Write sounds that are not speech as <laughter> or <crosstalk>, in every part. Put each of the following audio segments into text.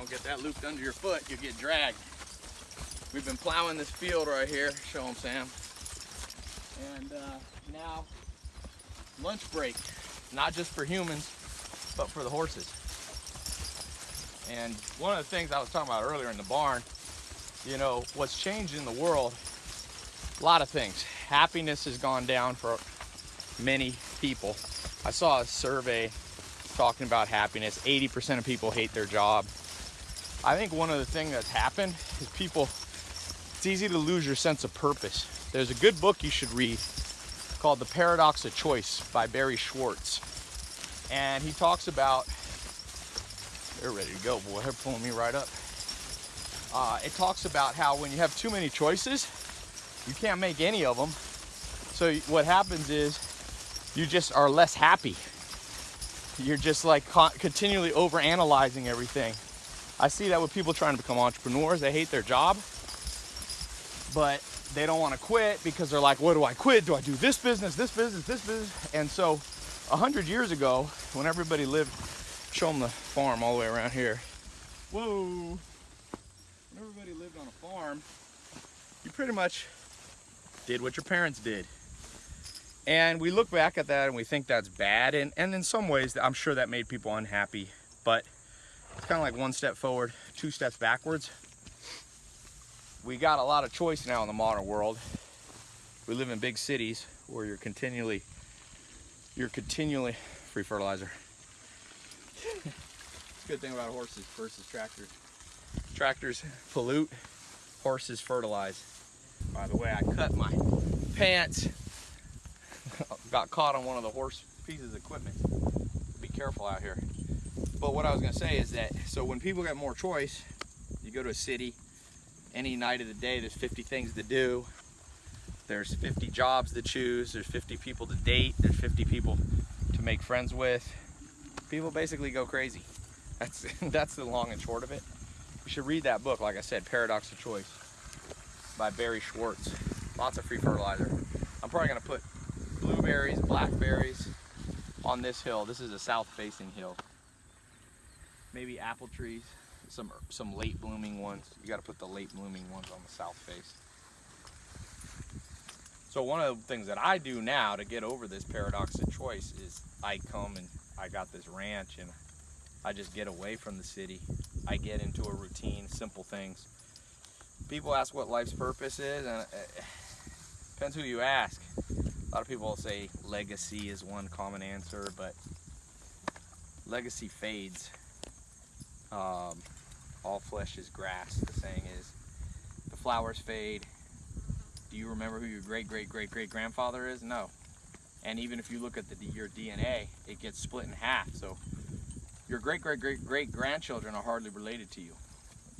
Don't get that looped under your foot, you'll get dragged. We've been plowing this field right here. Show them, Sam. And uh, now, lunch break. Not just for humans, but for the horses. And one of the things I was talking about earlier in the barn, you know, what's changed in the world, a lot of things. Happiness has gone down for many people. I saw a survey talking about happiness. 80% of people hate their job. I think one of the things that's happened is people, it's easy to lose your sense of purpose. There's a good book you should read called The Paradox of Choice by Barry Schwartz. And he talks about, they're ready to go, boy, they're pulling me right up. Uh, it talks about how when you have too many choices, you can't make any of them. So what happens is you just are less happy. You're just like continually over analyzing everything. I see that with people trying to become entrepreneurs. They hate their job, but they don't want to quit because they're like, what do I quit? Do I do this business, this business, this business? And so a hundred years ago, when everybody lived, show them the farm all the way around here. Whoa. When everybody lived on a farm, you pretty much did what your parents did. And we look back at that and we think that's bad. And, and in some ways, I'm sure that made people unhappy. But it's kind of like one step forward, two steps backwards. We got a lot of choice now in the modern world. We live in big cities where you're continually, you're continually, free fertilizer. it's a good thing about horses versus tractors. Tractors pollute, horses fertilize. By the way, I cut my pants <laughs> got caught on one of the horse pieces of equipment. Be careful out here. But what I was gonna say is that, so when people get more choice, you go to a city, any night of the day, there's 50 things to do. There's 50 jobs to choose. There's 50 people to date. There's 50 people to make friends with. People basically go crazy. That's, <laughs> that's the long and short of it. You should read that book, like I said, Paradox of Choice by Barry Schwartz. Lots of free fertilizer. I'm probably gonna put blueberries, blackberries on this hill. This is a south-facing hill. Maybe apple trees, some some late blooming ones. You got to put the late blooming ones on the south face. So one of the things that I do now to get over this paradox of choice is I come and I got this ranch and I just get away from the city. I get into a routine, simple things. People ask what life's purpose is, and it depends who you ask. A lot of people say legacy is one common answer, but legacy fades. Um, all flesh is grass, the saying is. The flowers fade. Do you remember who your great great great great grandfather is? No. And even if you look at the, your DNA, it gets split in half. So your great great great great grandchildren are hardly related to you.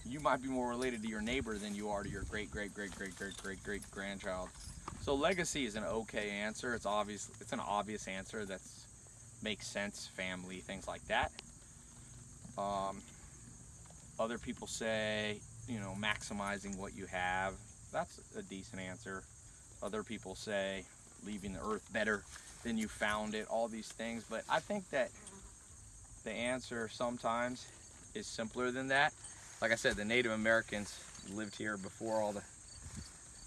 You might be more related to your neighbor than you are to your great great great great great great great grandchild. So legacy is an okay answer. It's obvious. It's an obvious answer that makes sense. Family, things like that. Um, other people say, you know, maximizing what you have. That's a decent answer. Other people say leaving the earth better than you found it. All these things, but I think that the answer sometimes is simpler than that. Like I said, the Native Americans lived here before all the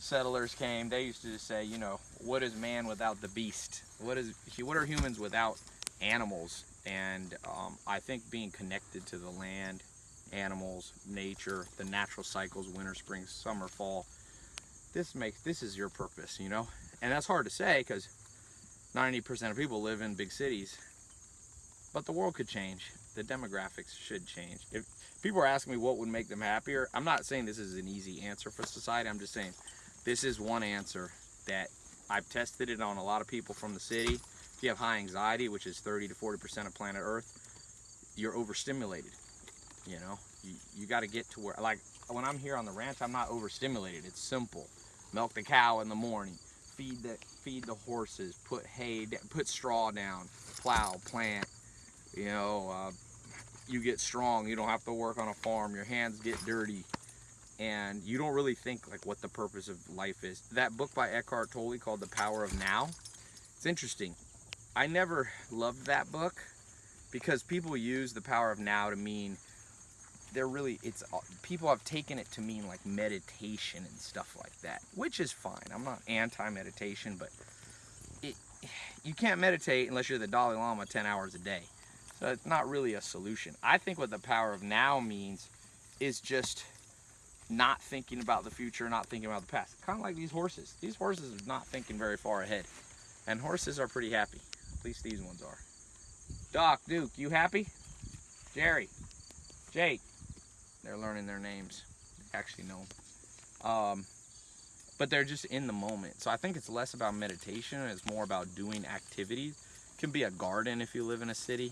settlers came, they used to just say, you know, what is man without the beast? What is what are humans without animals? And um, I think being connected to the land, animals, nature, the natural cycles, winter, spring, summer, fall, this makes this is your purpose, you know. And that's hard to say because 90% of people live in big cities, but the world could change. The demographics should change. If people are asking me what would make them happier, I'm not saying this is an easy answer for society. I'm just saying this is one answer that I've tested it on a lot of people from the city. If you have high anxiety, which is 30 to 40% of planet Earth, you're overstimulated. You know, you, you got to get to where, like when I'm here on the ranch, I'm not overstimulated. It's simple. Milk the cow in the morning, feed the, feed the horses, put hay, put straw down, plow, plant, you know, uh, you get strong. You don't have to work on a farm. Your hands get dirty and you don't really think like what the purpose of life is. That book by Eckhart Tolle called The Power of Now, it's interesting. I never loved that book because people use the power of now to mean they're really it's uh, people have taken it to mean like meditation and stuff like that, which is fine. I'm not anti-meditation, but it <sighs> you can't meditate unless you're the Dalai Lama 10 hours a day. So it's not really a solution. I think what the power of now means is just not thinking about the future, not thinking about the past. Kind of like these horses. These horses are not thinking very far ahead. And horses are pretty happy. At least these ones are. Doc, Duke, you happy? Jerry, Jake. They're learning their names. Actually know. Um, but they're just in the moment. So I think it's less about meditation it's more about doing activities. It can be a garden if you live in a city.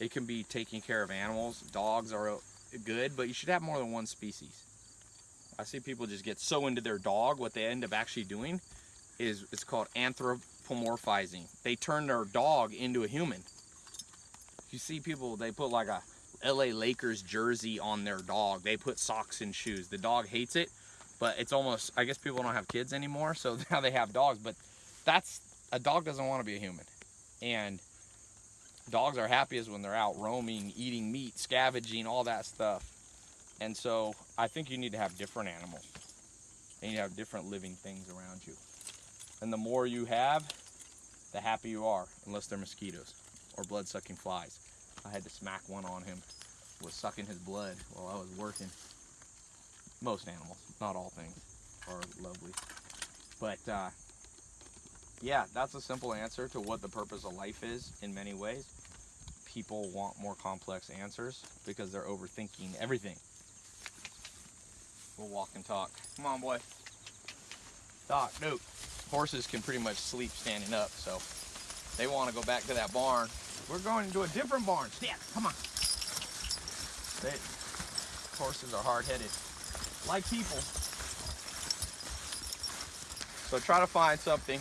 It can be taking care of animals. Dogs are good, but you should have more than one species. I see people just get so into their dog, what they end up actually doing is it's called anthropomorphizing. They turn their dog into a human. You see people, they put like a LA Lakers jersey on their dog. They put socks and shoes. The dog hates it, but it's almost, I guess people don't have kids anymore, so <laughs> now they have dogs, but that's, a dog doesn't want to be a human. And dogs are happiest when they're out roaming, eating meat, scavenging, all that stuff. And so I think you need to have different animals. And you have different living things around you. And the more you have, the happier you are, unless they're mosquitoes or blood-sucking flies. I had to smack one on him. Was sucking his blood while I was working. Most animals, not all things, are lovely. But uh, yeah, that's a simple answer to what the purpose of life is in many ways. People want more complex answers because they're overthinking everything. We'll walk and talk. Come on, boy. Doc, no. Horses can pretty much sleep standing up, so they want to go back to that barn. We're going into a different barn. Stand, come on. They, horses are hard-headed, like people. So try to find something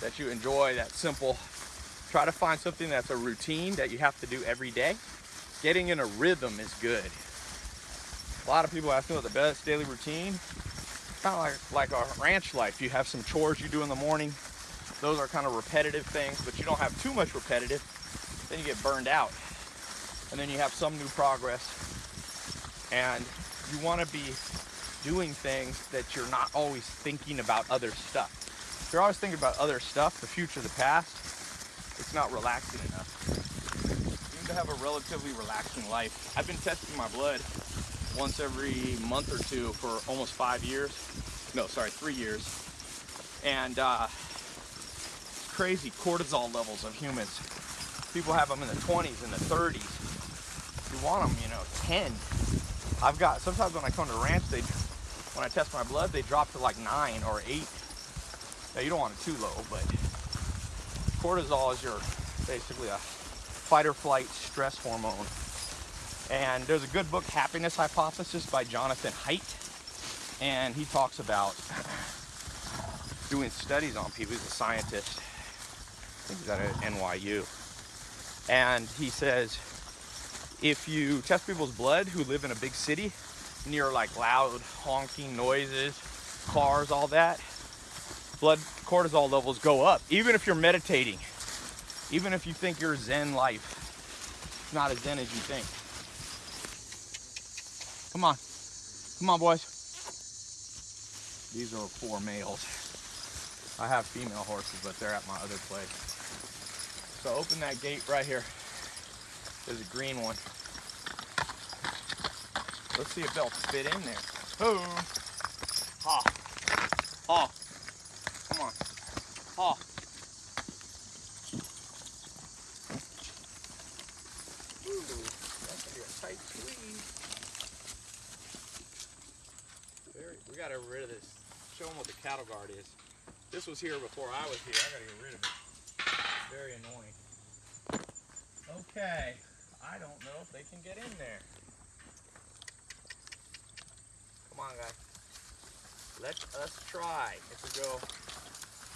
that you enjoy, that's simple. Try to find something that's a routine that you have to do every day. Getting in a rhythm is good. A lot of people ask me what the best daily routine. Kind of like, like a ranch life. You have some chores you do in the morning. Those are kind of repetitive things, but you don't have too much repetitive. Then you get burned out. And then you have some new progress. And you want to be doing things that you're not always thinking about other stuff. If you're always thinking about other stuff, the future, the past, it's not relaxing enough. You need to have a relatively relaxing life. I've been testing my blood once every month or two for almost five years. No, sorry, three years. And uh, crazy cortisol levels of humans. People have them in the 20s and the 30s. You want them, you know, 10. I've got, sometimes when I come to ranch, they, when I test my blood, they drop to like nine or eight. Now you don't want it too low, but cortisol is your, basically a fight or flight stress hormone and there's a good book, Happiness Hypothesis by Jonathan Haidt. And he talks about doing studies on people. He's a scientist. I think he's at NYU. And he says, if you test people's blood who live in a big city, near like loud honking noises, cars, all that, blood cortisol levels go up. Even if you're meditating, even if you think you're zen life, it's not as zen as you think. Come on. Come on, boys. These are four males. I have female horses, but they're at my other place. So open that gate right here. There's a green one. Let's see if they'll fit in there. Oh. Ha. Ha. Come on. Ha. Ooh, that's be a tight squeeze. we got to get rid of this. Show them what the cattle guard is. This was here before I was here. I got to get rid of it. Very annoying. Okay. I don't know if they can get in there. Come on, guys. Let us try. If we go,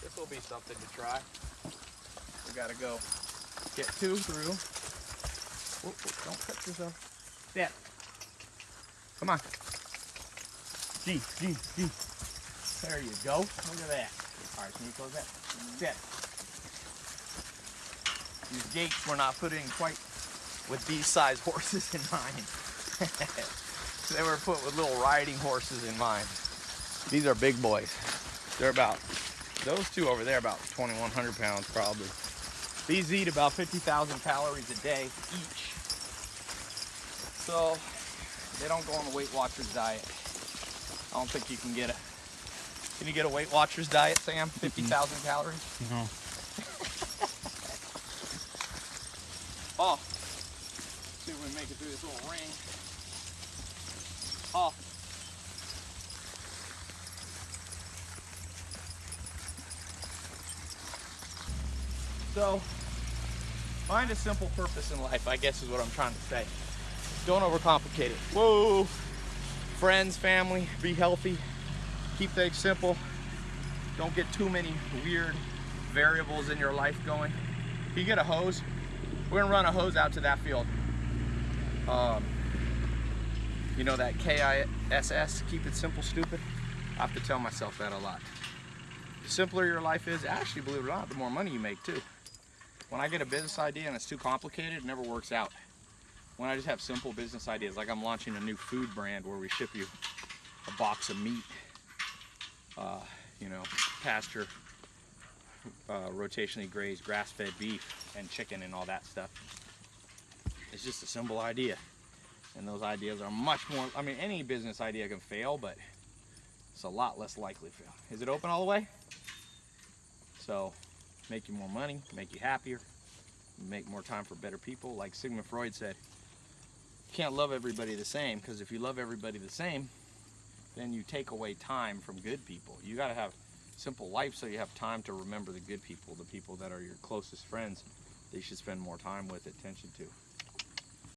this will be something to try. We got to go get two through. Oh, oh, don't cut yourself. Step. Come on. G, G, G. There you go. Look at that. All right, can you close that? Set. These gates were not put in quite with these size horses in mind. <laughs> they were put with little riding horses in mind. These are big boys. They're about, those two over there, about 2,100 pounds probably. These eat about 50,000 calories a day each. So they don't go on the Weight Watchers diet. I don't think you can get a, can you get a Weight Watchers diet, Sam? 50,000 calories? No. Oh, see if we make it through this little ring. Oh. So, find a simple purpose in life, I guess is what I'm trying to say. Don't overcomplicate it. Whoa! Friends, family, be healthy. Keep things simple. Don't get too many weird variables in your life going. If you get a hose, we're gonna run a hose out to that field. Um, you know that K-I-S-S, keep it simple, stupid? I have to tell myself that a lot. The simpler your life is, actually, believe it or not, the more money you make too. When I get a business idea and it's too complicated, it never works out. When I just have simple business ideas, like I'm launching a new food brand where we ship you a box of meat, uh, you know, pasture, uh, rotationally grazed grass-fed beef and chicken and all that stuff. It's just a simple idea. And those ideas are much more, I mean, any business idea can fail, but it's a lot less likely to fail. Is it open all the way? So, make you more money, make you happier, make more time for better people. Like Sigmund Freud said, you can't love everybody the same because if you love everybody the same, then you take away time from good people. You got to have simple life so you have time to remember the good people, the people that are your closest friends that you should spend more time with, attention to.